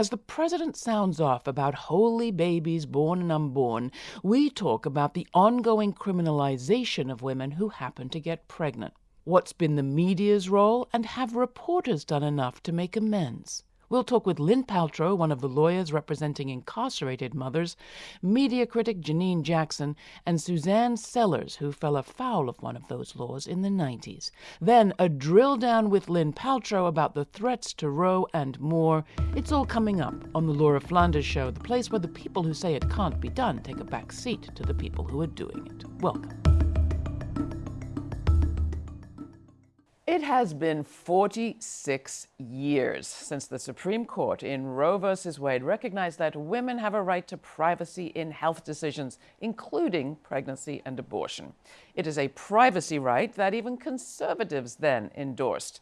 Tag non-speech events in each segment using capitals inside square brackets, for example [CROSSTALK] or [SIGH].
As the president sounds off about holy babies born and unborn, we talk about the ongoing criminalization of women who happen to get pregnant. What's been the media's role, and have reporters done enough to make amends? We'll talk with Lynn Paltrow, one of the lawyers representing incarcerated mothers, media critic Janine Jackson, and Suzanne Sellers, who fell afoul of one of those laws in the 90s. Then a drill down with Lynn Paltrow about the threats to Roe and more. It's all coming up on the Laura Flanders Show, the place where the people who say it can't be done take a back seat to the people who are doing it. Welcome. It has been 46 years since the Supreme Court in Roe v. Wade recognized that women have a right to privacy in health decisions, including pregnancy and abortion. It is a privacy right that even conservatives then endorsed.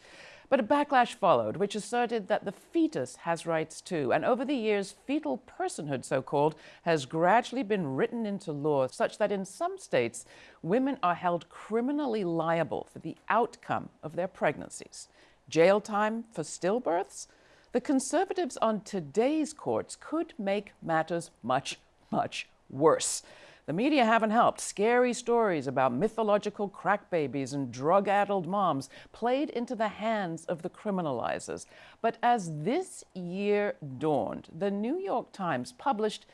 But a backlash followed, which asserted that the fetus has rights too. And over the years, fetal personhood, so called, has gradually been written into law such that in some states, women are held criminally liable for the outcome of their pregnancies. Jail time for stillbirths? The conservatives on today's courts could make matters much, much worse. The media haven't helped. Scary stories about mythological crack babies and drug addled moms played into the hands of the criminalizers. But as this year dawned, the New York Times published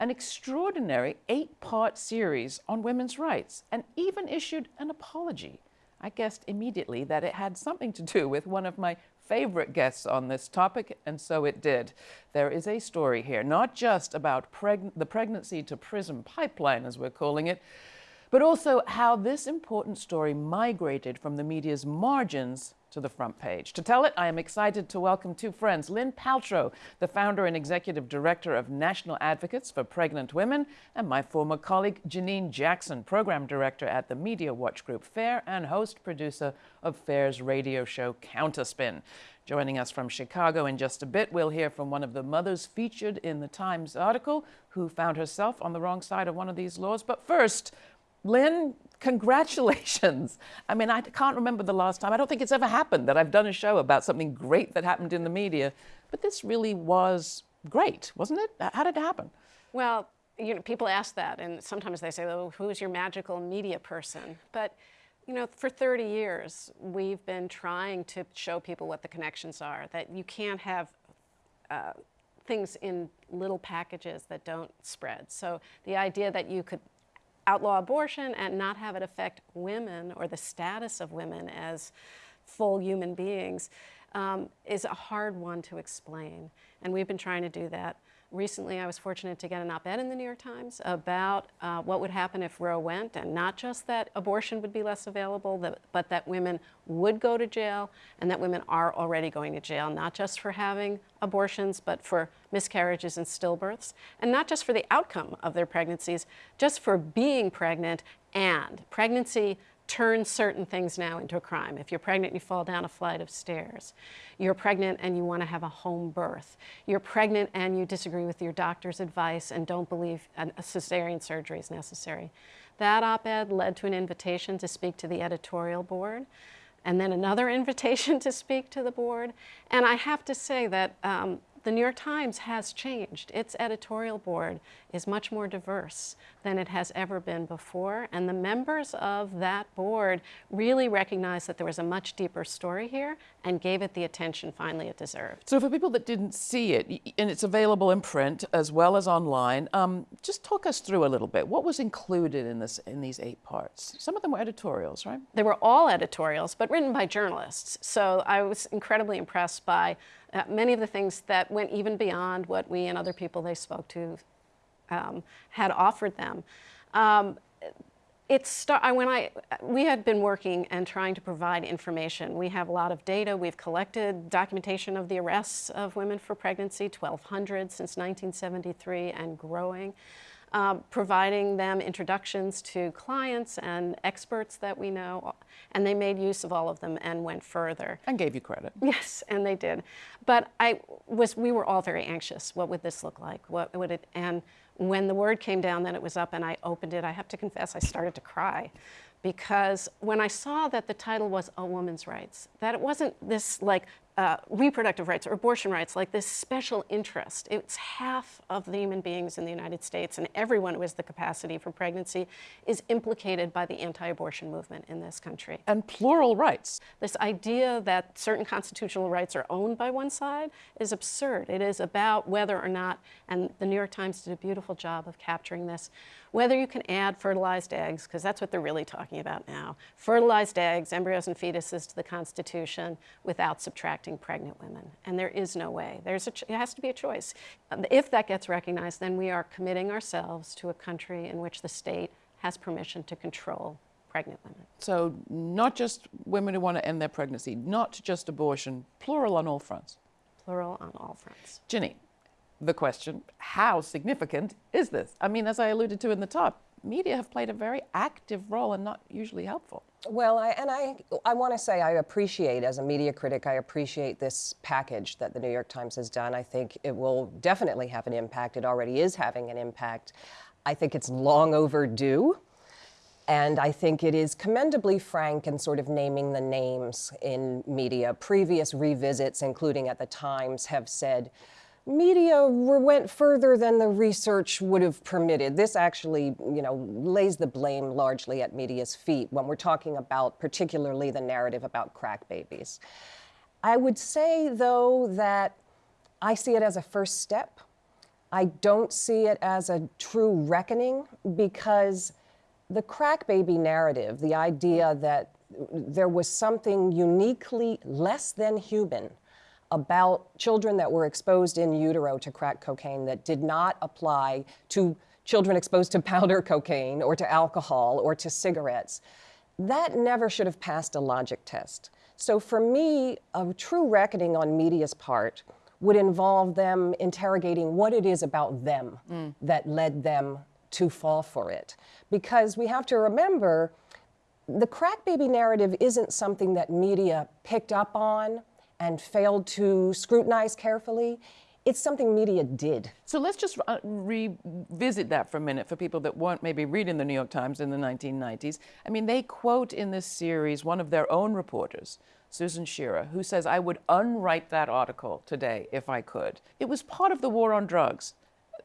an extraordinary eight part series on women's rights and even issued an apology. I guessed immediately that it had something to do with one of my favorite guests on this topic, and so it did. There is a story here, not just about preg the pregnancy to prison pipeline, as we're calling it, but also how this important story migrated from the media's margins to the front page. To tell it, I am excited to welcome two friends, Lynn Paltrow, the founder and executive director of National Advocates for Pregnant Women, and my former colleague, Janine Jackson, program director at the Media Watch Group FAIR and host producer of FAIR's radio show Counterspin. Joining us from Chicago in just a bit, we'll hear from one of the mothers featured in the Times article who found herself on the wrong side of one of these laws. But first, Lynn, congratulations. I mean, I can't remember the last time. I don't think it's ever happened that I've done a show about something great that happened in the media. But this really was great, wasn't it? How did it happen? Well, you know, people ask that, and sometimes they say, "Oh, who's your magical media person?" But you know, for 30 years, we've been trying to show people what the connections are. That you can't have uh, things in little packages that don't spread. So the idea that you could outlaw abortion and not have it affect women or the status of women as full human beings um, is a hard one to explain. And we've been trying to do that Recently, I was fortunate to get an op-ed in the New York Times about uh, what would happen if Roe went, and not just that abortion would be less available, but that women would go to jail, and that women are already going to jail, not just for having abortions, but for miscarriages and stillbirths, and not just for the outcome of their pregnancies, just for being pregnant and pregnancy turn certain things now into a crime. If you're pregnant and you fall down a flight of stairs, you're pregnant and you want to have a home birth, you're pregnant and you disagree with your doctor's advice and don't believe a cesarean surgery is necessary. That op-ed led to an invitation to speak to the editorial board and then another [LAUGHS] invitation to speak to the board. And I have to say that um, the New York Times has changed. Its editorial board is much more diverse than it has ever been before, and the members of that board really recognized that there was a much deeper story here and gave it the attention finally it deserved. So for people that didn't see it, and it's available in print as well as online, um, just talk us through a little bit. What was included in this in these eight parts? Some of them were editorials, right? They were all editorials, but written by journalists. So I was incredibly impressed by uh, many of the things that went even beyond what we and other people they spoke to um, had offered them. Um, it's when I we had been working and trying to provide information. We have a lot of data. We've collected documentation of the arrests of women for pregnancy, 1,200 since 1973 and growing um, providing them introductions to clients and experts that we know, and they made use of all of them and went further. And gave you credit. Yes, and they did. But I was, we were all very anxious. What would this look like? What would it, and when the word came down that it was up and I opened it, I have to confess I started to cry. Because when I saw that the title was A Woman's Rights, that it wasn't this like uh, reproductive rights or abortion rights like this special interest. It's half of the human beings in the United States, and everyone who has the capacity for pregnancy is implicated by the anti-abortion movement in this country. And plural rights. This idea that certain constitutional rights are owned by one side is absurd. It is about whether or not, and the New York Times did a beautiful job of capturing this, whether you can add fertilized eggs, because that's what they're really talking about now, fertilized eggs, embryos and fetuses to the Constitution without subtracting pregnant women. And there is no way. There's a it has to be a choice. Um, if that gets recognized, then we are committing ourselves to a country in which the state has permission to control pregnant women. So not just women who want to end their pregnancy, not just abortion, plural on all fronts. Plural on all fronts. Ginny, the question, how significant is this? I mean, as I alluded to in the top, media have played a very active role and not usually helpful. Well, I, and I, I want to say I appreciate, as a media critic, I appreciate this package that the New York Times has done. I think it will definitely have an impact. It already is having an impact. I think it's long overdue. And I think it is commendably frank in sort of naming the names in media. Previous revisits, including at the Times, have said, media went further than the research would have permitted. This actually, you know, lays the blame largely at media's feet when we're talking about particularly the narrative about crack babies. I would say, though, that I see it as a first step. I don't see it as a true reckoning because the crack baby narrative, the idea that there was something uniquely less than human about children that were exposed in utero to crack cocaine that did not apply to children exposed to [LAUGHS] powder cocaine or to alcohol or to cigarettes. That never should have passed a logic test. So for me, a true reckoning on media's part would involve them interrogating what it is about them mm. that led them to fall for it. Because we have to remember the crack baby narrative isn't something that media picked up on and failed to scrutinize carefully. It's something media did. So let's just uh, revisit that for a minute for people that weren't maybe reading the New York Times in the 1990s. I mean, they quote in this series one of their own reporters, Susan Shearer, who says, I would unwrite that article today if I could. It was part of the war on drugs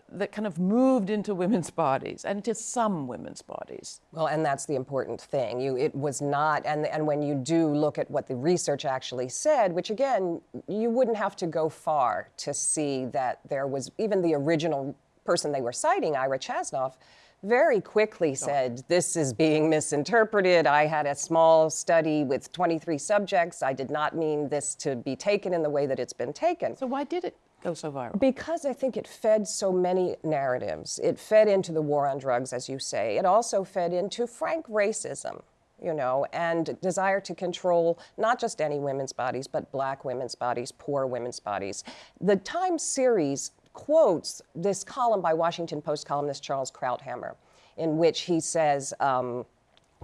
that kind of moved into women's bodies and into some women's bodies. Well, and that's the important thing. You, it was not, and, and when you do look at what the research actually said, which again, you wouldn't have to go far to see that there was even the original person they were citing, Ira Chasnoff, very quickly said, this is being misinterpreted. I had a small study with 23 subjects. I did not mean this to be taken in the way that it's been taken. So why did it go so viral? Because I think it fed so many narratives. It fed into the war on drugs, as you say. It also fed into frank racism, you know, and desire to control not just any women's bodies, but black women's bodies, poor women's bodies. The Times series quotes this column by Washington Post columnist Charles Krauthammer, in which he says, um,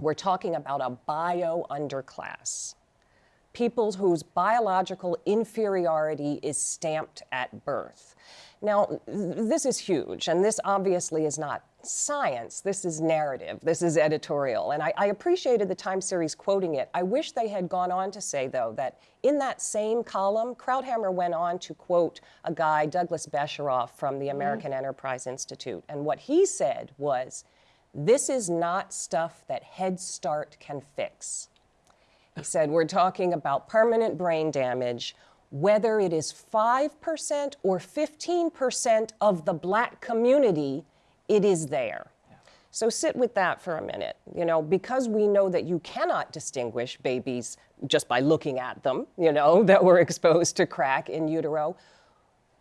we're talking about a bio underclass people whose biological inferiority is stamped at birth. Now, this is huge, and this obviously is not science. This is narrative. This is editorial. And I, I, appreciated the Time series quoting it. I wish they had gone on to say, though, that in that same column, Krauthammer went on to quote a guy, Douglas Besharov, from the mm-hmm. American mm. Enterprise Institute. And what he said was, this is not stuff that Head Start can fix. He said, we're talking about permanent brain damage, whether it is 5% or 15% of the black community, it is there. So sit with that for a minute. You know, because we know that you cannot distinguish babies just by looking at them, you know, [LAUGHS] that were exposed to crack in utero,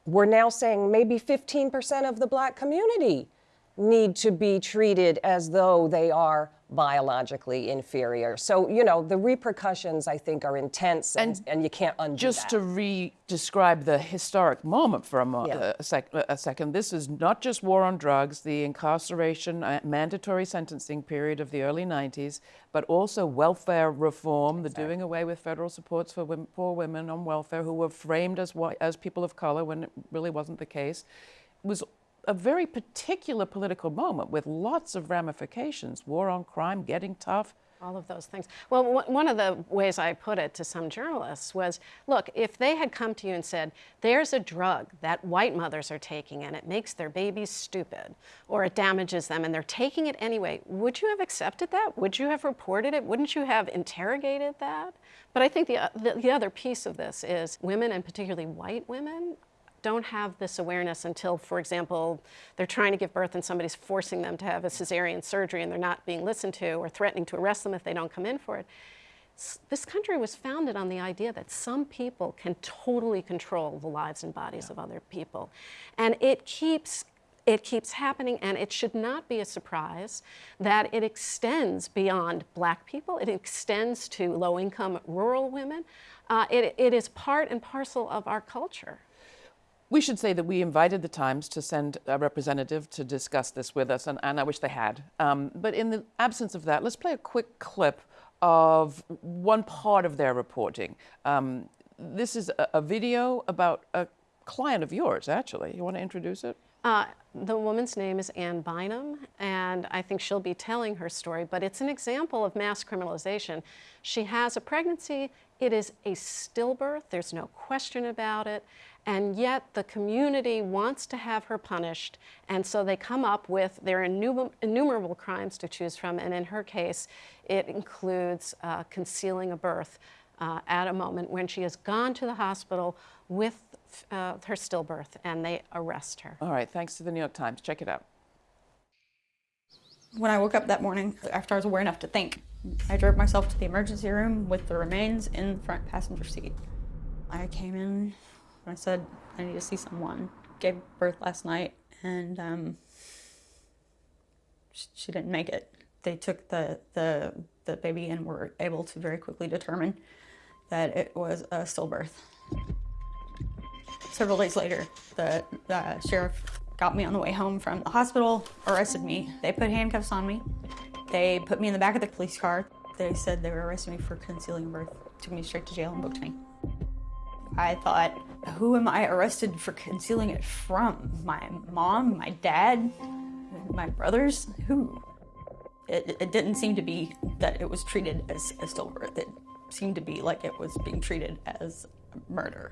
we're now saying maybe 15% of the black community need to be treated as though they are biologically inferior. So, you know, the repercussions, I think, are intense and, and, and you can't undo Just that. to re-describe the historic moment for a, mo yeah. a, sec a, second, this is not just war on drugs, the incarceration, uh, mandatory sentencing period of the early 90s, but also welfare reform, exactly. the doing away with federal supports for women, poor women on welfare who were framed as, as people of color when it really wasn't the case. Was a very particular political moment with lots of ramifications war on crime, getting tough, all of those things. Well, one of the ways I put it to some journalists was, look, if they had come to you and said, there's a drug that white mothers are taking and it makes their babies stupid or it damages them and they're taking it anyway, would you have accepted that? Would you have reported it? Wouldn't you have interrogated that? But I think the, uh, the, the other piece of this is women and particularly white women don't have this awareness until, for example, they're trying to give birth and somebody's forcing them to have a cesarean surgery and they're not being listened to or threatening to arrest them if they don't come in for it. This country was founded on the idea that some people can totally control the lives and bodies yeah. of other people. And it keeps it keeps happening and it should not be a surprise that it extends beyond black people, it extends to low-income rural women. Uh, it, it is part and parcel of our culture. We should say that we invited the Times to send a representative to discuss this with us, and, and I wish they had. Um, but in the absence of that, let's play a quick clip of one part of their reporting. Um, this is a, a, video about a client of yours, actually. You want to introduce it? Uh, the woman's name is Ann Bynum, and I think she'll be telling her story, but it's an example of mass criminalization. She has a pregnancy, it is a stillbirth, there's no question about it, and yet the community wants to have her punished, and so they come up with their innumerable crimes to choose from, and in her case, it includes uh, concealing a birth uh, at a moment when she has gone to the hospital with uh, her stillbirth and they arrest her. All right, thanks to the New York Times. Check it out. When I woke up that morning, after I was aware enough to think, I drove myself to the emergency room with the remains in the front passenger seat. I came in, I said, I need to see someone. Gave birth last night, and um, she didn't make it. They took the, the, the baby and were able to very quickly determine that it was a stillbirth. Several days later, the, the sheriff got me on the way home from the hospital, arrested me. They put handcuffs on me. They put me in the back of the police car. They said they were arresting me for concealing birth, took me straight to jail and booked me. I thought, who am I arrested for concealing it from? My mom, my dad, my brothers? Who? It, it didn't seem to be that it was treated as a stillbirth. It seemed to be like it was being treated as murder.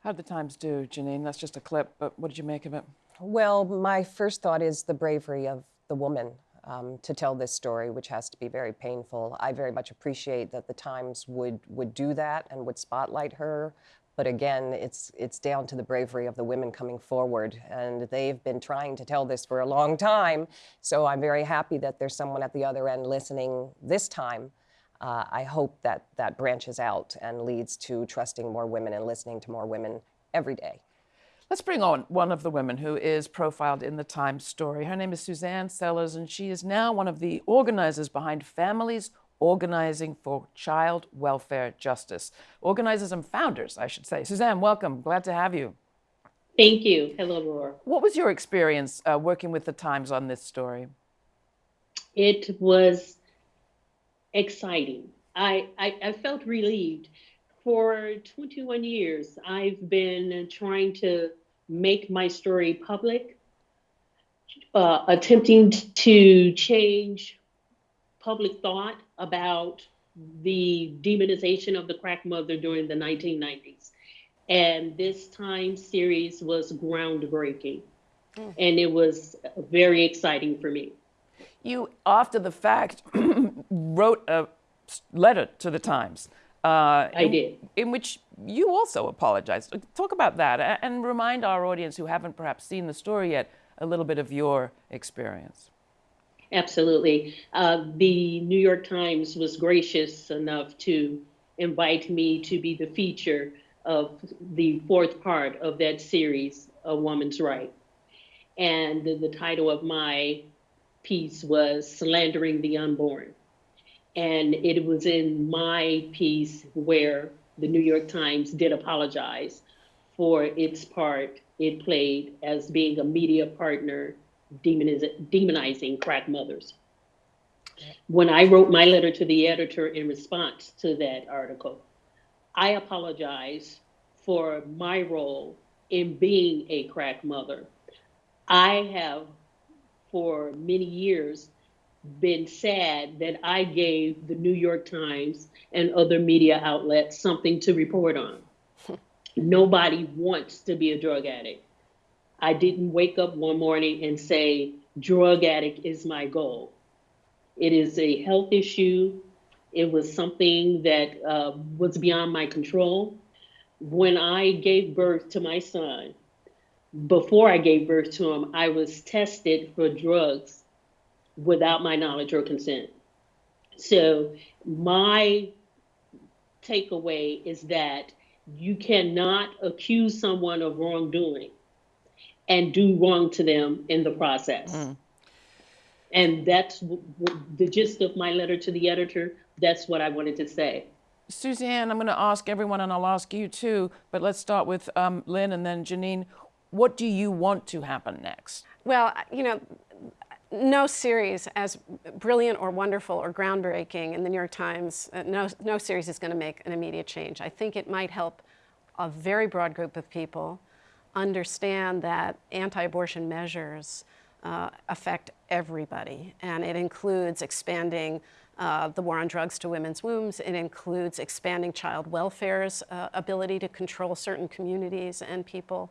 How'd the Times do, Janine? That's just a clip, but what did you make of it? Well, my first thought is the bravery of the woman um, to tell this story, which has to be very painful. I very much appreciate that the Times would would do that and would spotlight her. But again, it's it's down to the bravery of the women coming forward, and they've been trying to tell this for a long time. So I'm very happy that there's someone at the other end listening this time uh, I hope that that branches out and leads to trusting more women and listening to more women every day. Let's bring on one of the women who is profiled in the Times story. Her name is Suzanne Sellers, and she is now one of the organizers behind Families Organizing for Child Welfare Justice. Organizers and founders, I should say. Suzanne, welcome. Glad to have you. Thank you. Hello, Laura. What was your experience uh, working with the Times on this story? It was exciting. I, I, I felt relieved. For 21 years, I've been trying to make my story public, uh, attempting to change public thought about the demonization of the crack mother during the 1990s. And this time series was groundbreaking. Mm. And it was very exciting for me. You, after the fact, [CLEARS THROAT] wrote a letter to the Times. Uh, I in, did. In which you also apologized. Talk about that and remind our audience who haven't perhaps seen the story yet a little bit of your experience. Absolutely. Uh, the New York Times was gracious enough to invite me to be the feature of the fourth part of that series, A Woman's Right. And the, the title of my piece was Slandering the Unborn. And it was in my piece where the New York Times did apologize for its part it played as being a media partner demoniz- demonizing crack mothers. When I wrote my letter to the editor in response to that article, I apologize for my role in being a crack mother. I have for many years been sad that I gave the New York Times and other media outlets something to report on. [LAUGHS] Nobody wants to be a drug addict. I didn't wake up one morning and say, drug addict is my goal. It is a health issue. It was something that uh, was beyond my control. When I gave birth to my son, before I gave birth to him, I was tested for drugs without my knowledge or consent. So, my takeaway is that you cannot accuse someone of wrongdoing and do wrong to them in the process. Mm. And that's w- w- the gist of my letter to the editor. That's what I wanted to say. Suzanne, I'm going to ask everyone, and I'll ask you too, but let's start with um, Lynn and then Janine. What do you want to happen next? Well, you know, no series as brilliant or wonderful or groundbreaking in the New York Times, uh, no, no series is going to make an immediate change. I think it might help a very broad group of people understand that anti-abortion measures uh, affect everybody, and it includes expanding uh, the war on drugs to women's wombs. It includes expanding child welfare's uh, ability to control certain communities and people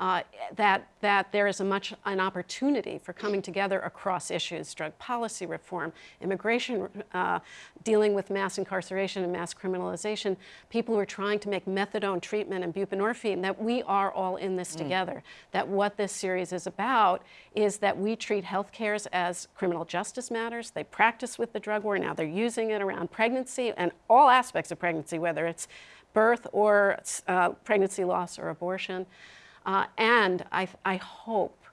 uh, that, that there is a much an opportunity for coming together across issues, drug policy reform, immigration, uh, dealing with mass incarceration and mass criminalization, people who are trying to make methadone treatment and buprenorphine, that we are all in this mm. together. That what this series is about is that we treat health cares as criminal justice matters. They practice with the drug war. Now they're using it around pregnancy and all aspects of pregnancy, whether it's birth or uh, pregnancy loss or abortion. Uh, and I, I hope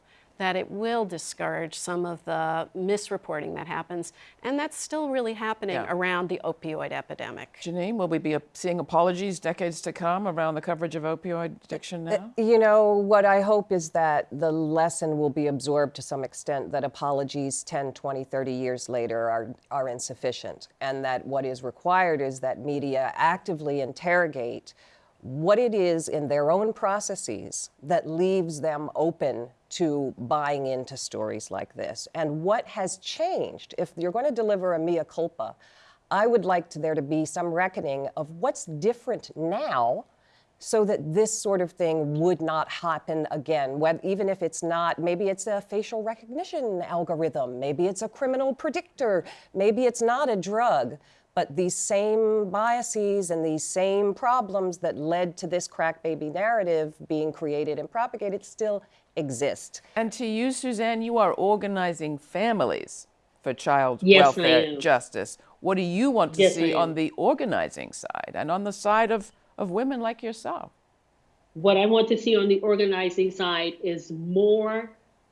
that it will discourage some of the misreporting that happens, and that's still really happening yeah. around the opioid epidemic. Janine, will we be seeing apologies decades to come around the coverage of opioid addiction now? You know, what I hope is that the lesson will be absorbed to some extent that apologies 10, 20, 30 years later are, are insufficient, and that what is required is that media actively interrogate what it is in their own processes that leaves them open to buying into stories like this and what has changed. If you're going to deliver a mea culpa, I would like to, there to be some reckoning of what's different now so that this sort of thing would not happen again. Even if it's not, maybe it's a facial recognition algorithm, maybe it's a criminal predictor, maybe it's not a drug. But these same biases and these same problems that led to this crack baby narrative being created and propagated still exist. And to you, Suzanne, you are organizing families for child yes, welfare justice. What do you want to yes, see on the organizing side and on the side of, of women like yourself? What I want to see on the organizing side is more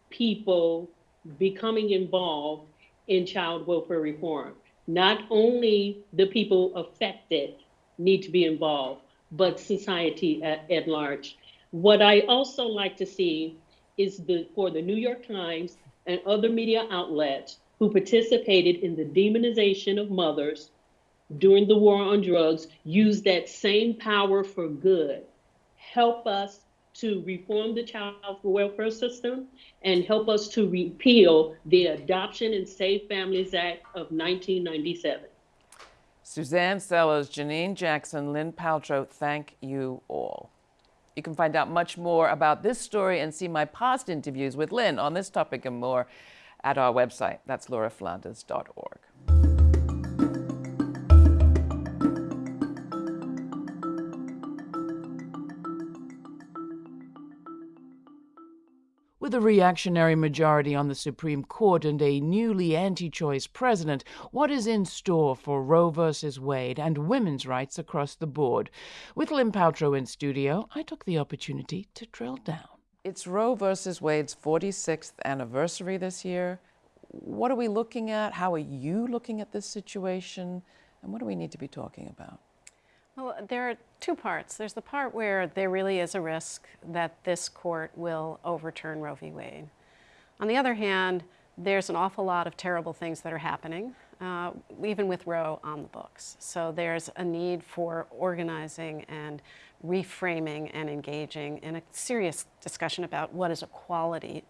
people becoming involved in child welfare reform not only the people affected need to be involved, but society at, at large. What I also like to see is the for the New York Times and other media outlets who participated in the demonization of mothers during the war on drugs use that same power for good. Help us to reform the child welfare system and help us to repeal the Adoption and Safe Families Act of 1997. Suzanne Sellers, Janine Jackson, Lynn Paltrow, thank you all. You can find out much more about this story and see my past interviews with Lynn on this topic and more at our website. That's lauraflanders.org. With a reactionary majority on the Supreme Court and a newly anti choice president, what is in store for Roe v. Wade and women's rights across the board? With Lynn Paltrow in studio, I took the opportunity to drill down. It's Roe v. Wade's 46th anniversary this year. What are we looking at? How are you looking at this situation? And what do we need to be talking about? Well, there are two parts. There's the part where there really is a risk that this court will overturn Roe v. Wade. On the other hand, there's an awful lot of terrible things that are happening, uh, even with Roe on the books. So there's a need for organizing and reframing and engaging in a serious discussion about what does equality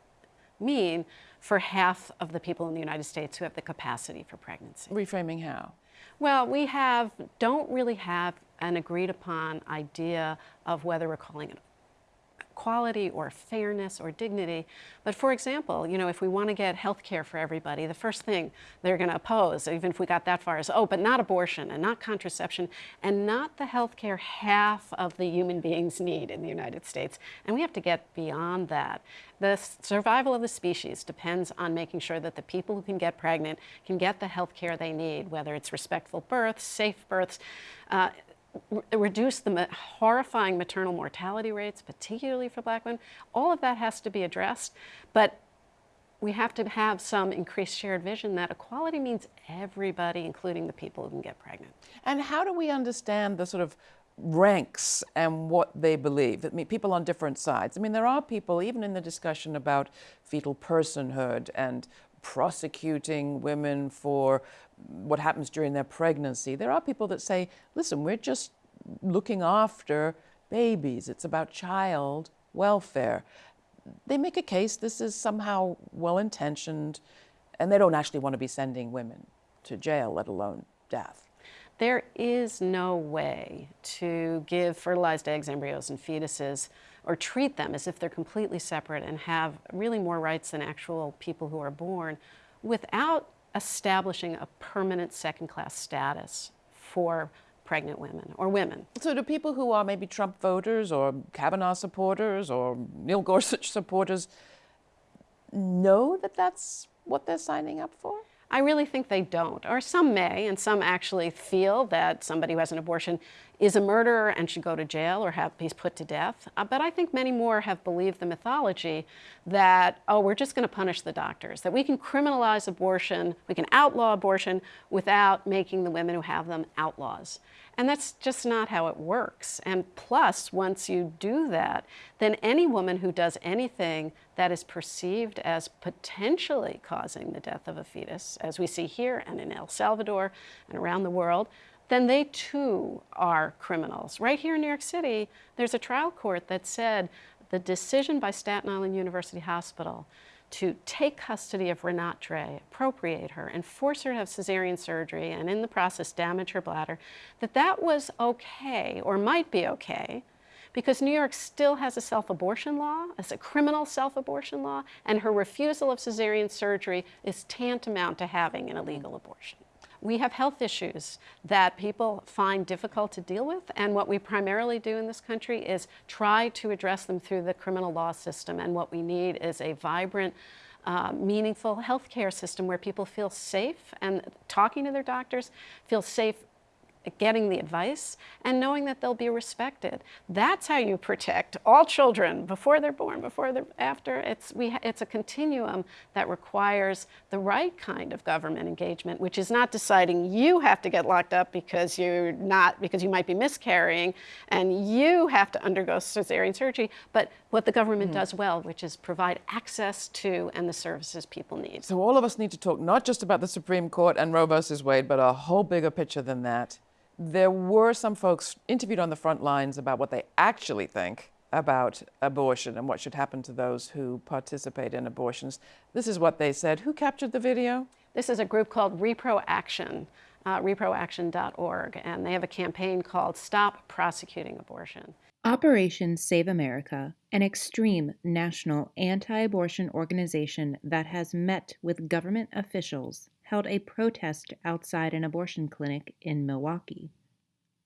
mean for half of the people in the United States who have the capacity for pregnancy. Reframing how? Well, we have don't really have an agreed upon idea of whether we're calling it equality or fairness or dignity. But for example, you know, if we want to get health care for everybody, the first thing they're going to oppose, even if we got that far, is, oh, but not abortion and not contraception and not the health care half of the human beings need in the United States. And we have to get beyond that. The survival of the species depends on making sure that the people who can get pregnant can get the health care they need, whether it's respectful births, safe births, uh, reduce the horrifying maternal mortality rates, particularly for black women. All of that has to be addressed, but we have to have some increased shared vision that equality means everybody, including the people who can get pregnant. And how do we understand the sort of ranks and what they believe? I mean, people on different sides. I mean, there are people, even in the discussion about fetal personhood and prosecuting women for what happens during their pregnancy. There are people that say, listen, we're just looking after babies, it's about child welfare. They make a case this is somehow well intentioned, and they don't actually want to be sending women to jail, let alone death. There is no way to give fertilized eggs, embryos, and fetuses or treat them as if they're completely separate and have really more rights than actual people who are born without establishing a permanent second class status for pregnant women or women. So, do people who are maybe Trump voters or Kavanaugh supporters or Neil Gorsuch [LAUGHS] supporters know that that's what they're signing up for? I really think they don't, or some may, and some actually feel that somebody who has an abortion is a murderer and should go to jail or have be put to death. Uh, but I think many more have believed the mythology that, oh, we're just going to punish the doctors, that we can criminalize abortion, we can outlaw abortion without making the women who have them outlaws. And that's just not how it works. And plus, once you do that, then any woman who does anything that is perceived as potentially causing the death of a fetus, as we see here and in El Salvador and around the world, then they too are criminals. Right here in New York City, there's a trial court that said the decision by Staten Island University Hospital to take custody of Rinat Dray, appropriate her, and force her to have cesarean surgery, and in the process damage her bladder, that that was okay, or might be okay, because New York still has a self-abortion law, as a criminal self-abortion law, and her refusal of cesarean surgery is tantamount to having an illegal abortion. We have health issues that people find difficult to deal with, and what we primarily do in this country is try to address them through the criminal law system, and what we need is a vibrant, uh, meaningful healthcare system where people feel safe and talking to their doctors, feel safe getting the advice and knowing that they'll be respected. That's how you protect all children before they're born, before they're after. It's, we, it's a continuum that requires the right kind of government engagement, which is not deciding you have to get locked up because you're not, because you might be miscarrying and you have to undergo cesarean surgery, but what the government mm. does well, which is provide access to and the services people need. So all of us need to talk not just about the Supreme Court and Roe versus Wade, but a whole bigger picture than that there were some folks interviewed on the front lines about what they actually think about abortion and what should happen to those who participate in abortions. This is what they said. Who captured the video? This is a group called Repro Action, uh, reproaction.org, and they have a campaign called Stop Prosecuting Abortion. Operation Save America, an extreme national anti abortion organization that has met with government officials held a protest outside an abortion clinic in Milwaukee.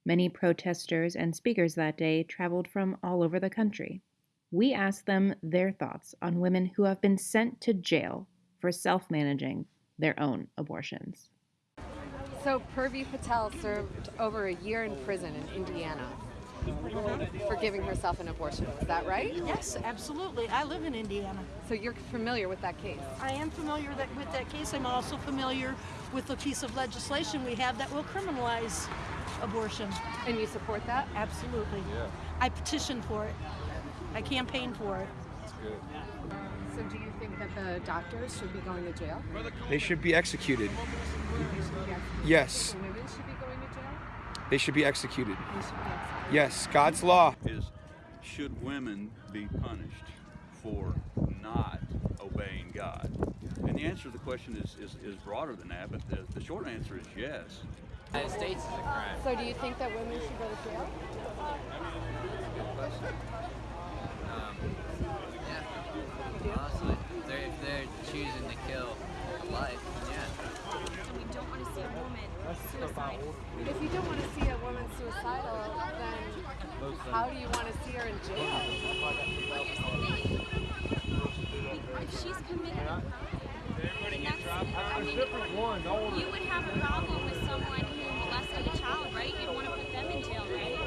Many protesters and speakers that day traveled from all over the country. We asked them their thoughts on women who have been sent to jail for self managing their own abortions. So, Purvi Patel served over a year in prison in Indiana for giving herself an abortion. Is that right? Yes, absolutely. I live in Indiana. So you're familiar with that case? I am familiar that, with that case. I'm also familiar with the piece of legislation we have that will criminalize abortion. And you support that? Absolutely. Yeah. I petitioned for it. I campaigned for it. That's good. So do you think that the doctors should be going to jail? They should be executed. Yes. Women should be going? They should be executed. Yes, God's law is should women be punished for not obeying God? And the answer to the question is, is, is broader than that, but the, the short answer is yes. United States is a crime. So do you think that women should go to jail? Um, yeah, honestly, if they're, if they're choosing to kill a life, then yeah. And we don't want to see a woman suicide. If you don't want to see a woman suicidal, then how do you want to see her in jail? Well, here's the thing. If she's committed a crime, I mean, you would have a problem with someone who molested a child, right? You'd want to put them in jail, right?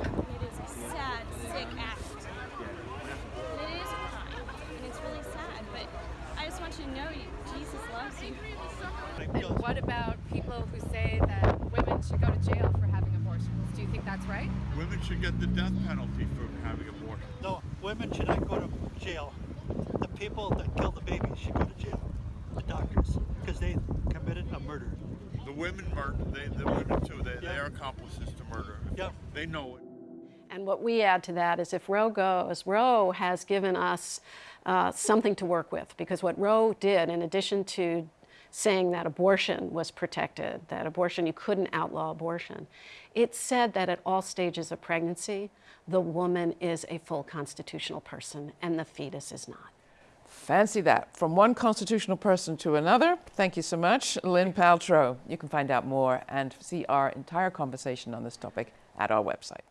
It is a sad, sick act. It is a crime, and it's really sad. But I just want you to know, Jesus loves you. And what about people who say that women should go to jail for having abortions? Do you think that's right? Women should get the death penalty for having a abortion. No, women should not go to jail. The people that kill the babies should go to jail. The doctors, because they committed a murder. The women murder, they, the women too, they, they are accomplices to murder. Yep. They know it. And what we add to that is if Roe goes, Roe has given us uh, something to work with because what Roe did, in addition to saying that abortion was protected, that abortion, you couldn't outlaw abortion, it said that at all stages of pregnancy, the woman is a full constitutional person and the fetus is not. Fancy that. From one constitutional person to another. Thank you so much, Lynn Paltrow. You can find out more and see our entire conversation on this topic at our website.